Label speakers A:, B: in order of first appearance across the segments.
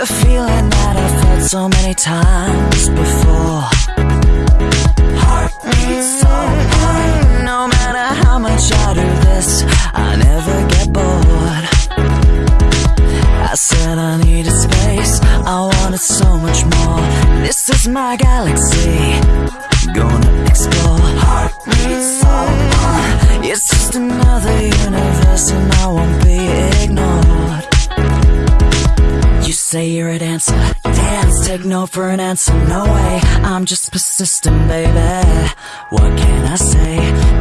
A: feeling that I've felt so many times before. Heart beats so hard. No matter how much I do this, I never get bored. I said I needed space, I wanted so much more. This is my galaxy, gonna explore. Heart beats so hard. It's just another universe, and I won't be say you're a dancer, dance, take no for an answer, no way. I'm just persistent, baby. What can I say?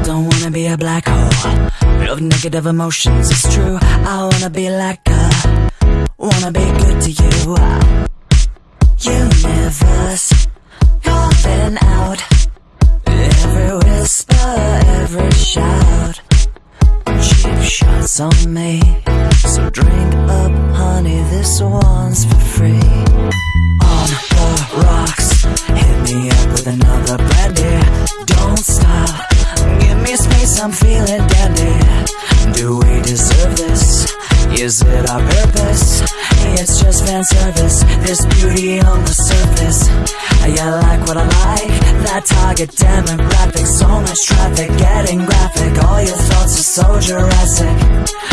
A: Don't wanna be a black hole of negative emotions. It's true, I wanna be like a, wanna be good to you. Universe, calling out every whisper, every shout. Cheap shots on me. So drink up, honey, this one's another brandy. Don't stop, give me space, I'm feeling dandy. Do we deserve this? Is it our purpose? It's just fan service, this beauty on the surface. I like what I like, that target demographic. So much traffic, getting graphic. All your thoughts are so Jurassic.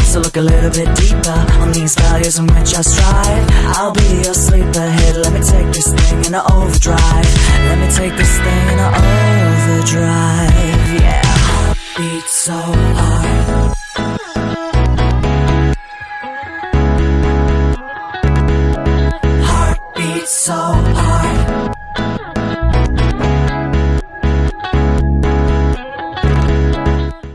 A: So look a little bit deeper on these values in which I strive. I'll be your sleeper hit. Let me take this thing in overdrive. Let me take this thing in overdrive. Yeah, beat so